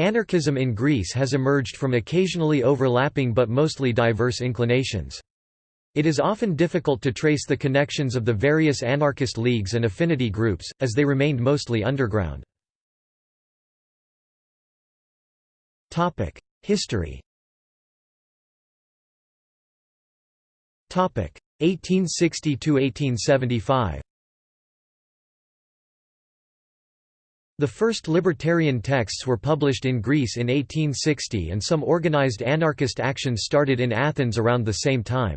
Anarchism in Greece has emerged from occasionally overlapping but mostly diverse inclinations. It is often difficult to trace the connections of the various anarchist leagues and affinity groups, as they remained mostly underground. History 1860–1875 The first libertarian texts were published in Greece in 1860 and some organized anarchist actions started in Athens around the same time.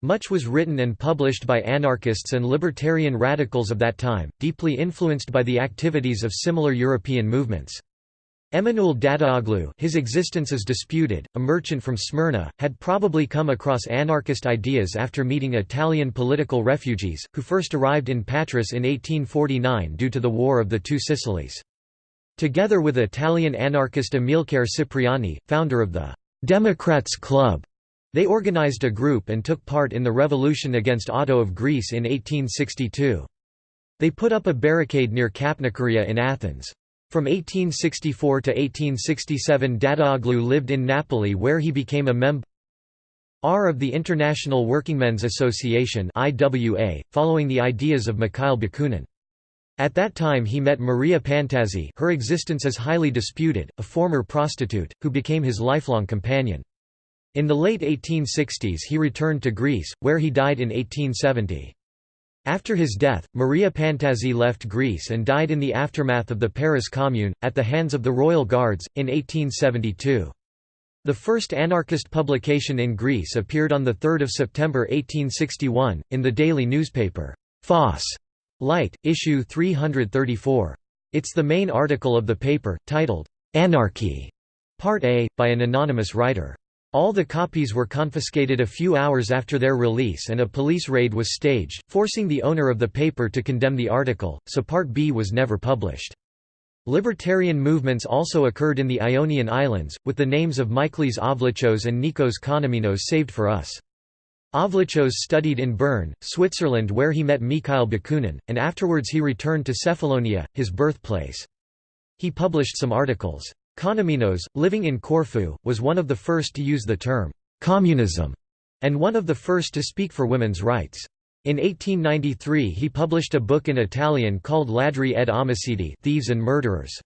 Much was written and published by anarchists and libertarian radicals of that time, deeply influenced by the activities of similar European movements. Emanuel Dadaoğlu his existence is disputed, a merchant from Smyrna, had probably come across anarchist ideas after meeting Italian political refugees, who first arrived in Patras in 1849 due to the War of the Two Sicilies. Together with Italian anarchist Amilcare Cipriani, founder of the «Democrats Club», they organized a group and took part in the revolution against Otto of Greece in 1862. They put up a barricade near Kapnikaria in Athens. From 1864 to 1867 Dadaoğlu lived in Napoli where he became a member R of the International Workingmen's Association IWA, following the ideas of Mikhail Bakunin. At that time he met Maria Pantazzi her existence is highly disputed, a former prostitute, who became his lifelong companion. In the late 1860s he returned to Greece, where he died in 1870. After his death, Maria Pantazzi left Greece and died in the aftermath of the Paris Commune, at the hands of the Royal Guards, in 1872. The first anarchist publication in Greece appeared on 3 September 1861, in the daily newspaper, Phos Light, issue 334. It's the main article of the paper, titled, Anarchy, Part A, by an anonymous writer. All the copies were confiscated a few hours after their release and a police raid was staged, forcing the owner of the paper to condemn the article, so Part B was never published. Libertarian movements also occurred in the Ionian Islands, with the names of Michalis Avlichos and Nikos Konemenos saved for us. Avlichos studied in Bern, Switzerland where he met Mikhail Bakunin, and afterwards he returned to Cephalonia, his birthplace. He published some articles. Konemenos, living in Corfu, was one of the first to use the term «communism» and one of the first to speak for women's rights. In 1893 he published a book in Italian called Ladri ed Omicidi Thieves and Murderers.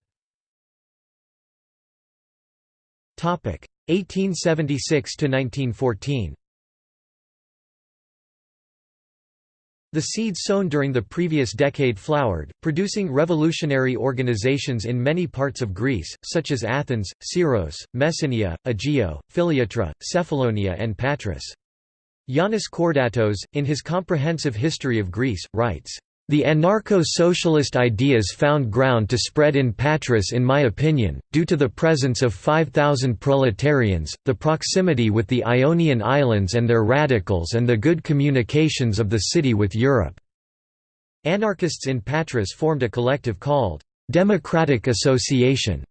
1876 The seeds sown during the previous decade flowered, producing revolutionary organizations in many parts of Greece, such as Athens, Syros, Messenia, Aegio, Philiatra, Cephalonia and Patras. Yanis Kordatos, in his comprehensive history of Greece, writes, the anarcho-socialist ideas found ground to spread in Patras in my opinion, due to the presence of 5,000 proletarians, the proximity with the Ionian Islands and their radicals and the good communications of the city with Europe." Anarchists in Patras formed a collective called, "'Democratic Association'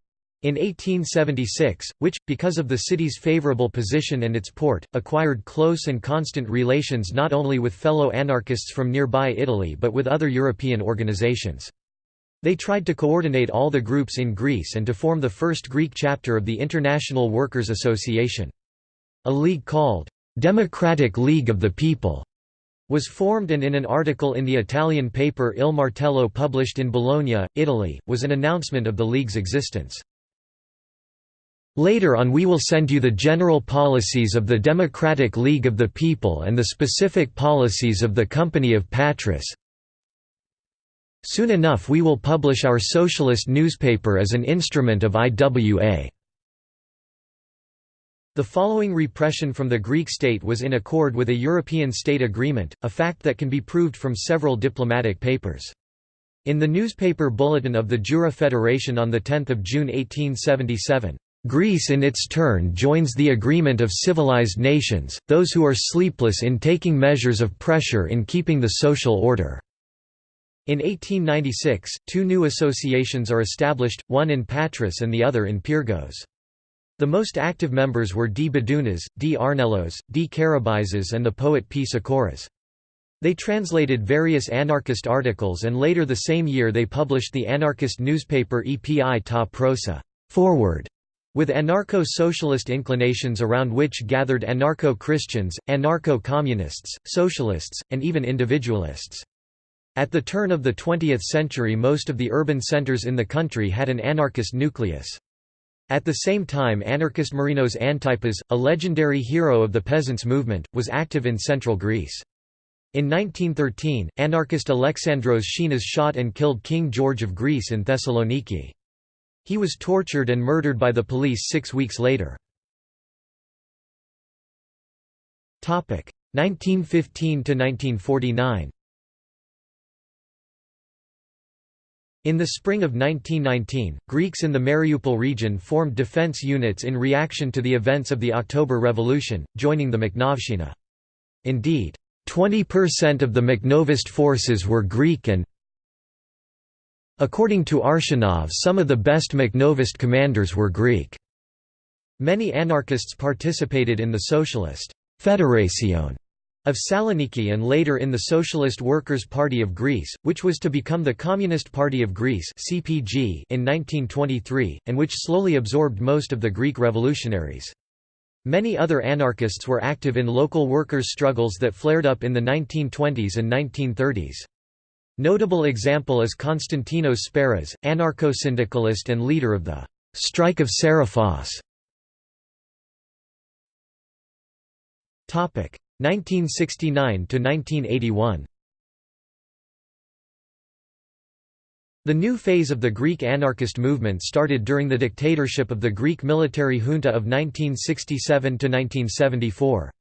In 1876, which, because of the city's favorable position and its port, acquired close and constant relations not only with fellow anarchists from nearby Italy but with other European organizations. They tried to coordinate all the groups in Greece and to form the first Greek chapter of the International Workers' Association. A league called, "'Democratic League of the People' was formed and in an article in the Italian paper Il Martello published in Bologna, Italy, was an announcement of the league's existence. Later on we will send you the general policies of the Democratic League of the People and the specific policies of the Company of Patras. Soon enough we will publish our socialist newspaper as an instrument of IWA. The following repression from the Greek state was in accord with a European state agreement, a fact that can be proved from several diplomatic papers. In the newspaper Bulletin of the Jura Federation on 10 June 1877, Greece in its turn joins the agreement of civilized nations, those who are sleepless in taking measures of pressure in keeping the social order." In 1896, two new associations are established, one in Patras and the other in Pyrgos. The most active members were D. Badounas, D. Arnelos, D. Karabizas and the poet P. Sakoras. They translated various anarchist articles and later the same year they published the anarchist newspaper Epi ta Proso. forward with anarcho-socialist inclinations around which gathered anarcho-Christians, anarcho-communists, socialists, and even individualists. At the turn of the 20th century most of the urban centers in the country had an anarchist nucleus. At the same time anarchist Marinos Antipas, a legendary hero of the peasants' movement, was active in central Greece. In 1913, anarchist Alexandros Schinas shot and killed King George of Greece in Thessaloniki. He was tortured and murdered by the police six weeks later. 1915–1949 In the spring of 1919, Greeks in the Mariupol region formed defense units in reaction to the events of the October Revolution, joining the Makhnovshchina. Indeed, 20% of the Makhnovist forces were Greek and According to Arshinov some of the best Makhnovist commanders were Greek. Many anarchists participated in the Socialist Federacion of Saloniki and later in the Socialist Workers' Party of Greece, which was to become the Communist Party of Greece (CPG) in 1923, and which slowly absorbed most of the Greek revolutionaries. Many other anarchists were active in local workers' struggles that flared up in the 1920s and 1930s. Notable example is Konstantinos Speras, anarcho-syndicalist and leader of the «Strike of Seriphos». 1969–1981 The new phase of the Greek anarchist movement started during the dictatorship of the Greek military junta of 1967–1974.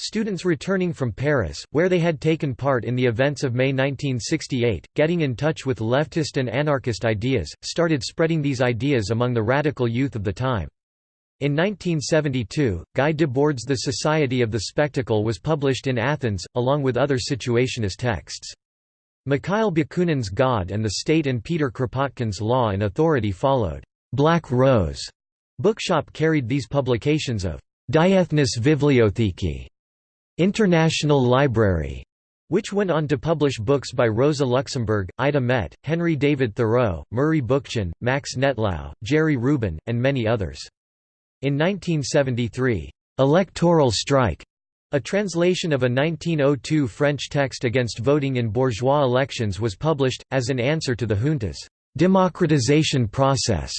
Students returning from Paris, where they had taken part in the events of May 1968, getting in touch with leftist and anarchist ideas, started spreading these ideas among the radical youth of the time. In 1972, Guy Debord's The Society of the Spectacle was published in Athens, along with other situationist texts. Mikhail Bakunin's God and the State and Peter Kropotkin's Law and Authority followed. Black Rose bookshop carried these publications of Diethnes Bibliotheki International Library, which went on to publish books by Rosa Luxemburg, Ida Met, Henry David Thoreau, Murray Bookchin, Max Nettlau, Jerry Rubin, and many others. In 1973, "'Electoral Strike' A translation of a 1902 French text against voting in bourgeois elections was published, as an answer to the junta's democratization process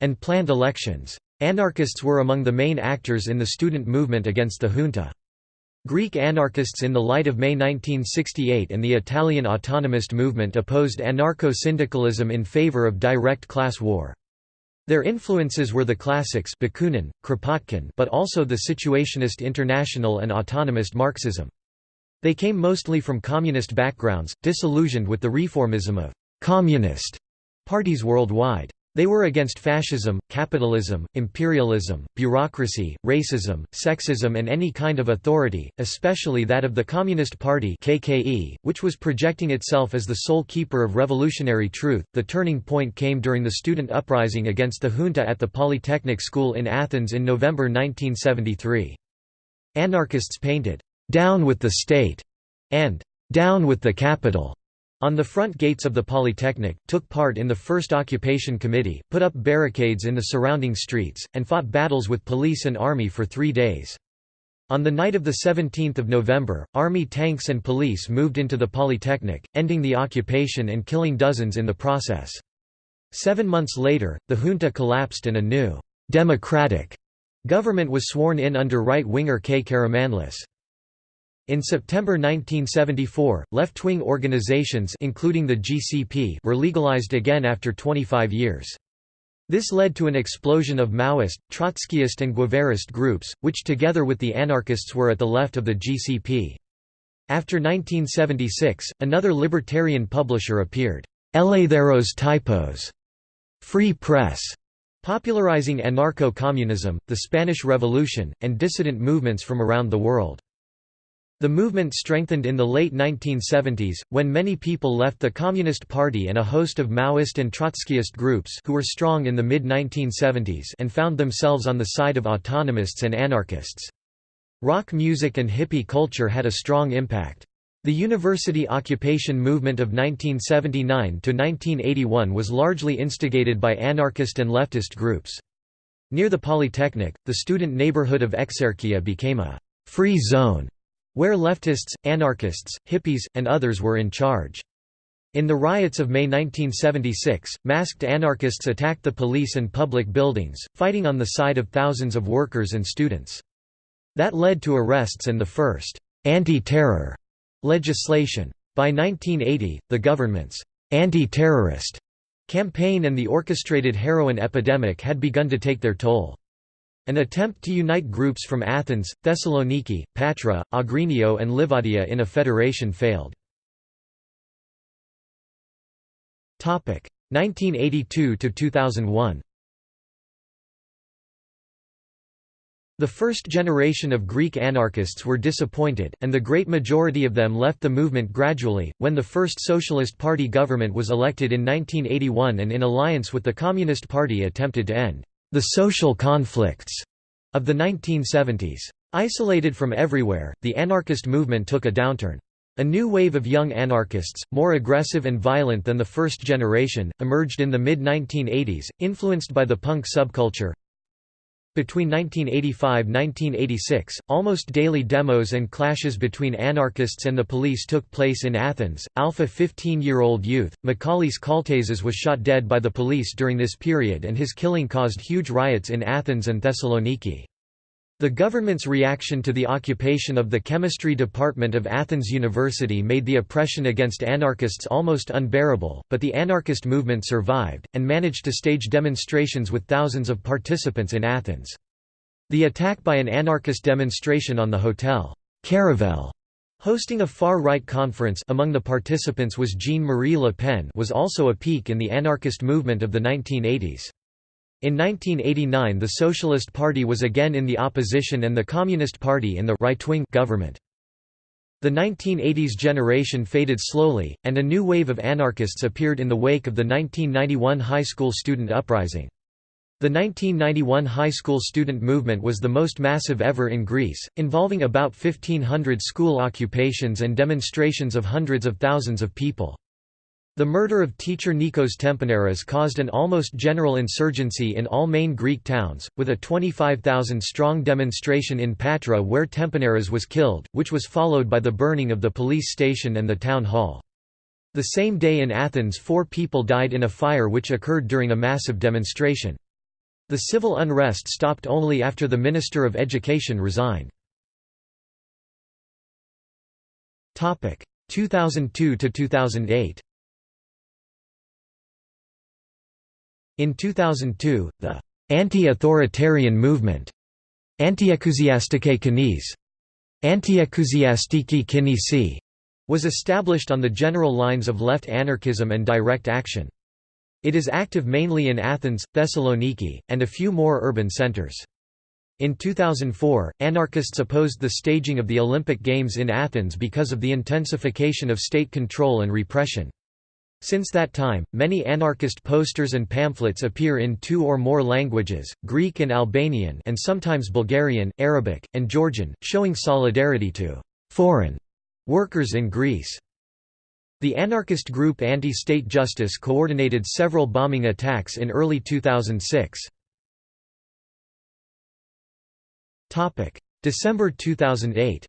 and planned elections. Anarchists were among the main actors in the student movement against the junta. Greek anarchists in the light of May 1968 and the Italian autonomist movement opposed anarcho-syndicalism in favor of direct class war. Their influences were the classics Bakunin, Kropotkin but also the Situationist International and autonomist Marxism. They came mostly from communist backgrounds, disillusioned with the reformism of «communist» parties worldwide. They were against fascism, capitalism, imperialism, bureaucracy, racism, sexism and any kind of authority, especially that of the Communist Party (KKE), which was projecting itself as the sole keeper of revolutionary truth. The turning point came during the student uprising against the junta at the Polytechnic School in Athens in November 1973. Anarchists painted "Down with the state" and "Down with the capital" On the front gates of the Polytechnic, took part in the First Occupation Committee, put up barricades in the surrounding streets, and fought battles with police and army for three days. On the night of 17 November, army tanks and police moved into the Polytechnic, ending the occupation and killing dozens in the process. Seven months later, the junta collapsed and a new, democratic government was sworn in under right-winger K. Karamanlis. In September 1974, left-wing organizations including the GCP were legalized again after 25 years. This led to an explosion of Maoist, Trotskyist and Guevarist groups, which together with the anarchists were at the left of the GCP. After 1976, another libertarian publisher appeared, Eleutheros Typos, Free Press, popularizing anarcho-communism, the Spanish Revolution, and dissident movements from around the world. The movement strengthened in the late 1970s, when many people left the Communist Party and a host of Maoist and Trotskyist groups who were strong in the mid-1970s and found themselves on the side of autonomists and anarchists. Rock music and hippie culture had a strong impact. The university occupation movement of 1979 to 1981 was largely instigated by anarchist and leftist groups. Near the Polytechnic, the student neighborhood of Exarchia became a «free zone» where leftists, anarchists, hippies, and others were in charge. In the riots of May 1976, masked anarchists attacked the police and public buildings, fighting on the side of thousands of workers and students. That led to arrests and the first «anti-terror» legislation. By 1980, the government's anti-terrorist campaign and the orchestrated heroin epidemic had begun to take their toll. An attempt to unite groups from Athens, Thessaloniki, Patra, Agrinio and Livadia in a federation failed. 1982–2001 The first generation of Greek anarchists were disappointed, and the great majority of them left the movement gradually, when the first Socialist Party government was elected in 1981 and in alliance with the Communist Party attempted to end the social conflicts of the 1970s. Isolated from everywhere, the anarchist movement took a downturn. A new wave of young anarchists, more aggressive and violent than the first generation, emerged in the mid-1980s, influenced by the punk subculture, between 1985–1986, almost daily demos and clashes between anarchists and the police took place in Athens. Alpha 15-year-old youth, Michalis Kaltezas was shot dead by the police during this period and his killing caused huge riots in Athens and Thessaloniki. The government's reaction to the occupation of the chemistry department of Athens University made the oppression against anarchists almost unbearable, but the anarchist movement survived, and managed to stage demonstrations with thousands of participants in Athens. The attack by an anarchist demonstration on the hotel Caravel hosting a far-right conference among the participants was Jean-Marie Le Pen was also a peak in the anarchist movement of the 1980s. In 1989 the Socialist Party was again in the opposition and the Communist Party in the right-wing government. The 1980s generation faded slowly, and a new wave of anarchists appeared in the wake of the 1991 high school student uprising. The 1991 high school student movement was the most massive ever in Greece, involving about 1,500 school occupations and demonstrations of hundreds of thousands of people. The murder of teacher Nikos Temponeras caused an almost general insurgency in all main Greek towns, with a 25,000-strong demonstration in Patra where Temponeras was killed, which was followed by the burning of the police station and the town hall. The same day in Athens four people died in a fire which occurred during a massive demonstration. The civil unrest stopped only after the Minister of Education resigned. 2002–2008 In 2002, the anti-authoritarian movement Antiexousiastiki Kinisi Antiexousiastiki Kinisi was established on the general lines of left anarchism and direct action. It is active mainly in Athens, Thessaloniki, and a few more urban centers. In 2004, anarchists opposed the staging of the Olympic Games in Athens because of the intensification of state control and repression. Since that time, many anarchist posters and pamphlets appear in two or more languages, Greek and Albanian and sometimes Bulgarian, Arabic, and Georgian, showing solidarity to «foreign» workers in Greece. The anarchist group Anti-State Justice coordinated several bombing attacks in early 2006. December 2008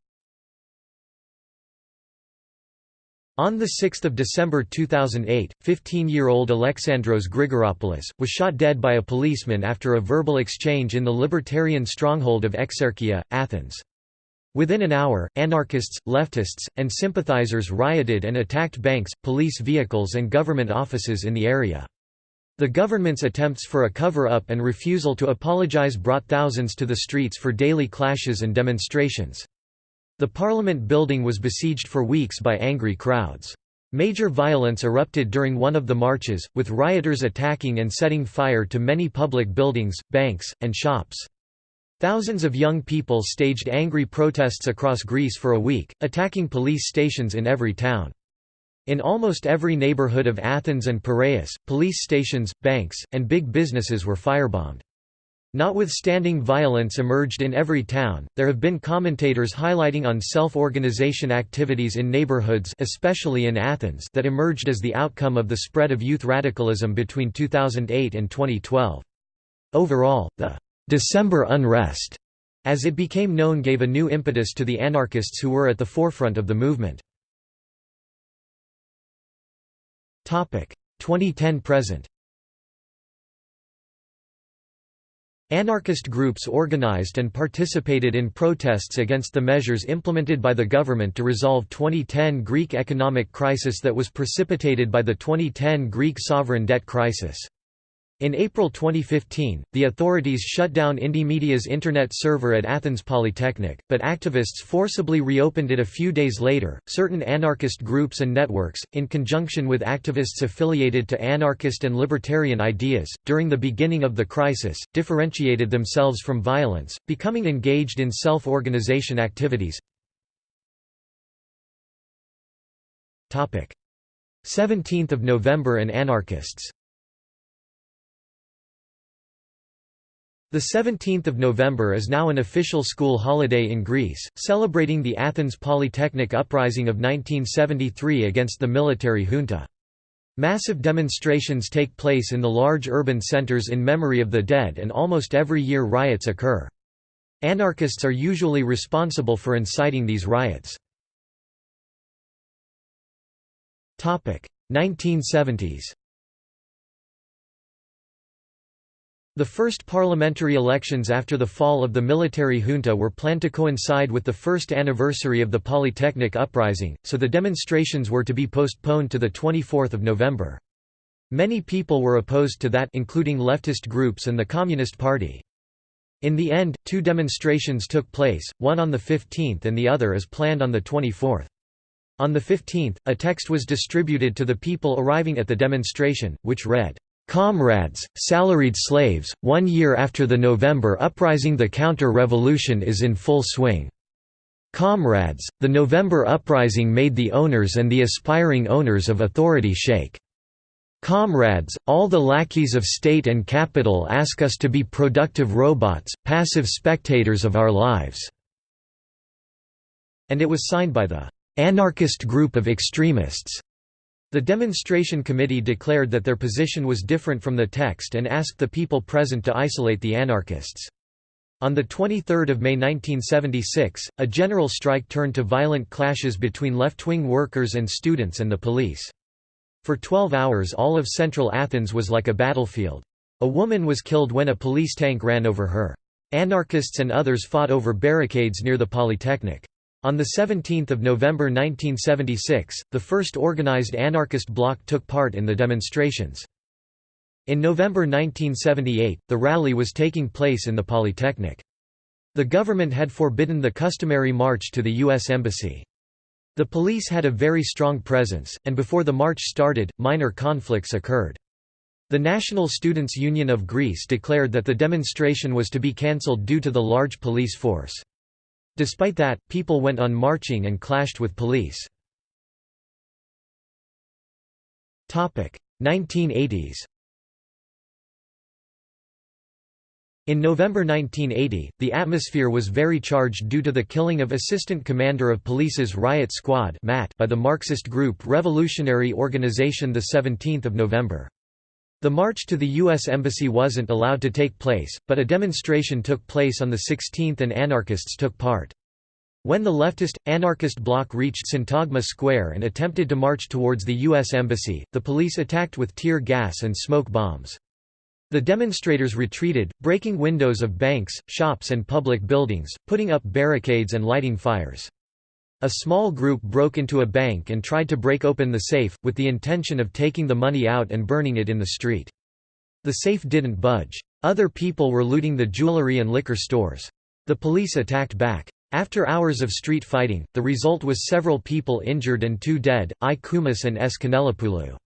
On 6 December 2008, 15-year-old Alexandros Grigoropoulos, was shot dead by a policeman after a verbal exchange in the libertarian stronghold of Exarchia, Athens. Within an hour, anarchists, leftists, and sympathizers rioted and attacked banks, police vehicles and government offices in the area. The government's attempts for a cover-up and refusal to apologize brought thousands to the streets for daily clashes and demonstrations. The Parliament building was besieged for weeks by angry crowds. Major violence erupted during one of the marches, with rioters attacking and setting fire to many public buildings, banks, and shops. Thousands of young people staged angry protests across Greece for a week, attacking police stations in every town. In almost every neighborhood of Athens and Piraeus, police stations, banks, and big businesses were firebombed. Notwithstanding violence emerged in every town, there have been commentators highlighting on self-organization activities in neighborhoods especially in Athens that emerged as the outcome of the spread of youth radicalism between 2008 and 2012. Overall, the «December unrest» as it became known gave a new impetus to the anarchists who were at the forefront of the movement. 2010–present Anarchist groups organized and participated in protests against the measures implemented by the government to resolve 2010 Greek economic crisis that was precipitated by the 2010 Greek sovereign debt crisis. In April 2015, the authorities shut down Indymedia's internet server at Athens Polytechnic, but activists forcibly reopened it a few days later. Certain anarchist groups and networks, in conjunction with activists affiliated to anarchist and libertarian ideas, during the beginning of the crisis, differentiated themselves from violence, becoming engaged in self organization activities. 17th of November and anarchists The 17th of November is now an official school holiday in Greece, celebrating the Athens Polytechnic uprising of 1973 against the military junta. Massive demonstrations take place in the large urban centers in memory of the dead and almost every year riots occur. Anarchists are usually responsible for inciting these riots. 1970s The first parliamentary elections after the fall of the military junta were planned to coincide with the first anniversary of the Polytechnic uprising, so the demonstrations were to be postponed to 24 November. Many people were opposed to that including leftist groups and the Communist Party. In the end, two demonstrations took place, one on the 15th and the other as planned on the 24th. On the 15th, a text was distributed to the people arriving at the demonstration, which read, Comrades, salaried slaves, one year after the November uprising the counter-revolution is in full swing. Comrades, the November uprising made the owners and the aspiring owners of authority shake. Comrades, all the lackeys of state and capital ask us to be productive robots, passive spectators of our lives." And it was signed by the "...anarchist group of extremists." The demonstration committee declared that their position was different from the text and asked the people present to isolate the anarchists. On 23 May 1976, a general strike turned to violent clashes between left-wing workers and students and the police. For 12 hours all of central Athens was like a battlefield. A woman was killed when a police tank ran over her. Anarchists and others fought over barricades near the Polytechnic. On 17 November 1976, the first organized anarchist bloc took part in the demonstrations. In November 1978, the rally was taking place in the Polytechnic. The government had forbidden the customary march to the U.S. Embassy. The police had a very strong presence, and before the march started, minor conflicts occurred. The National Students' Union of Greece declared that the demonstration was to be cancelled due to the large police force. Despite that, people went on marching and clashed with police. 1980s In November 1980, the atmosphere was very charged due to the killing of Assistant Commander of Police's Riot Squad by the Marxist group Revolutionary Organization 17 November. The march to the U.S. Embassy wasn't allowed to take place, but a demonstration took place on the 16th and anarchists took part. When the leftist, anarchist bloc reached Syntagma Square and attempted to march towards the U.S. Embassy, the police attacked with tear gas and smoke bombs. The demonstrators retreated, breaking windows of banks, shops and public buildings, putting up barricades and lighting fires. A small group broke into a bank and tried to break open the safe, with the intention of taking the money out and burning it in the street. The safe didn't budge. Other people were looting the jewelry and liquor stores. The police attacked back. After hours of street fighting, the result was several people injured and two dead, I Koumis and S. Kanellopoulou.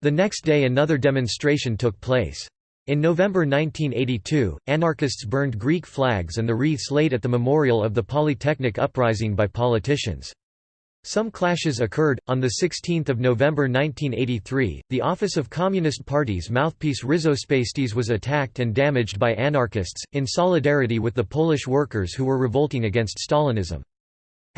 The next day another demonstration took place. In November 1982, anarchists burned Greek flags and the wreaths laid at the memorial of the Polytechnic uprising by politicians. Some clashes occurred. On 16 November 1983, the office of Communist Party's mouthpiece Rizospastis was attacked and damaged by anarchists, in solidarity with the Polish workers who were revolting against Stalinism.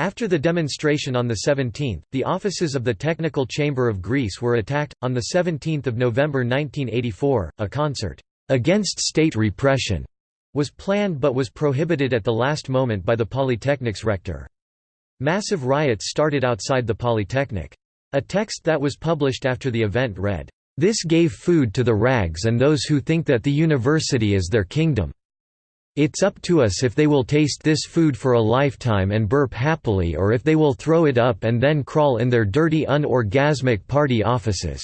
After the demonstration on the 17th, the offices of the Technical Chamber of Greece were attacked. On 17 November 1984, a concert, "'Against State Repression' was planned but was prohibited at the last moment by the Polytechnic's rector. Massive riots started outside the Polytechnic. A text that was published after the event read, "'This gave food to the rags and those who think that the university is their kingdom. It's up to us if they will taste this food for a lifetime and burp happily or if they will throw it up and then crawl in their dirty unorgasmic party offices."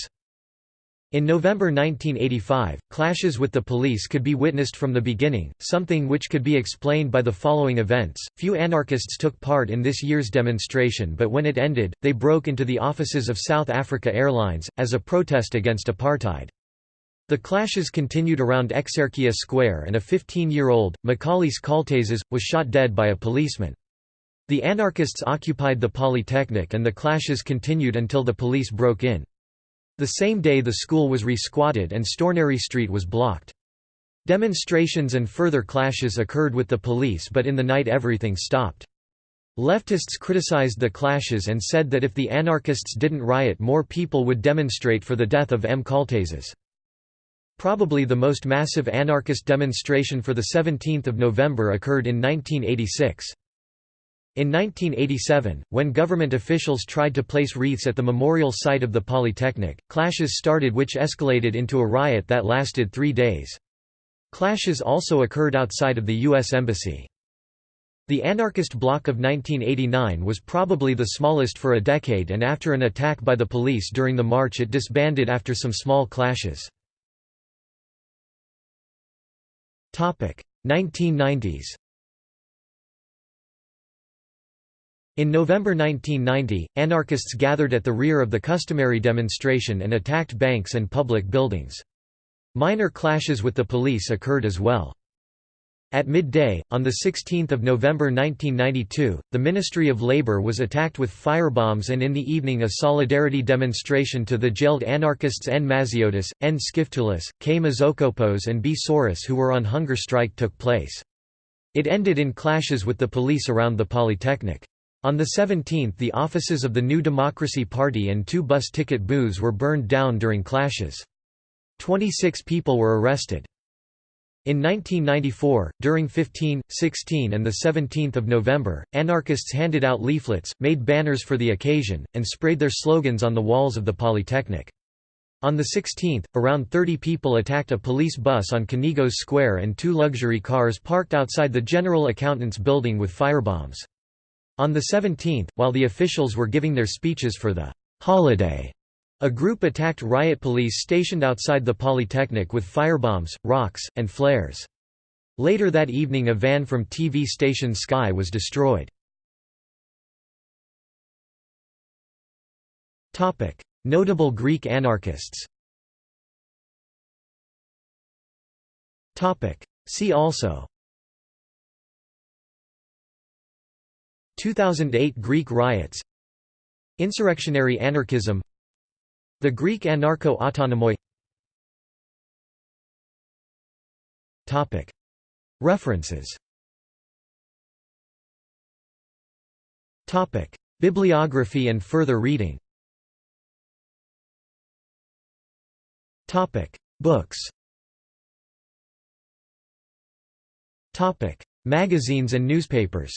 In November 1985, clashes with the police could be witnessed from the beginning, something which could be explained by the following events. Few anarchists took part in this year's demonstration, but when it ended, they broke into the offices of South Africa Airlines, as a protest against apartheid. The clashes continued around Exarchia Square and a 15-year-old, Michalis Kaltezas, was shot dead by a policeman. The anarchists occupied the Polytechnic and the clashes continued until the police broke in. The same day the school was re-squatted and Stournari Street was blocked. Demonstrations and further clashes occurred with the police but in the night everything stopped. Leftists criticized the clashes and said that if the anarchists didn't riot more people would demonstrate for the death of M. Kaltezas. Probably the most massive anarchist demonstration for 17 November occurred in 1986. In 1987, when government officials tried to place wreaths at the memorial site of the Polytechnic, clashes started which escalated into a riot that lasted three days. Clashes also occurred outside of the U.S. Embassy. The anarchist bloc of 1989 was probably the smallest for a decade and after an attack by the police during the march it disbanded after some small clashes. 1990s In November 1990, anarchists gathered at the rear of the customary demonstration and attacked banks and public buildings. Minor clashes with the police occurred as well. At midday, on 16 November 1992, the Ministry of Labour was attacked with firebombs and in the evening a solidarity demonstration to the jailed anarchists N. Maziotis, N. Skiftoulis, K. Mazokopos and B. Soros who were on hunger strike took place. It ended in clashes with the police around the Polytechnic. On the 17th the offices of the New Democracy Party and two bus ticket booths were burned down during clashes. 26 people were arrested. In 1994, during 15, 16 and 17 November, anarchists handed out leaflets, made banners for the occasion, and sprayed their slogans on the walls of the Polytechnic. On the 16th, around 30 people attacked a police bus on Kaningos Square and two luxury cars parked outside the General Accountant's building with firebombs. On the 17th, while the officials were giving their speeches for the holiday, a group attacked riot police stationed outside the Polytechnic with firebombs, rocks, and flares. Later that evening a van from TV station Sky was destroyed. Notable Greek anarchists See also 2008 Greek riots Insurrectionary anarchism The Greek anarcho-autonomoi. References. Bibliography and further reading. Books. Magazines and newspapers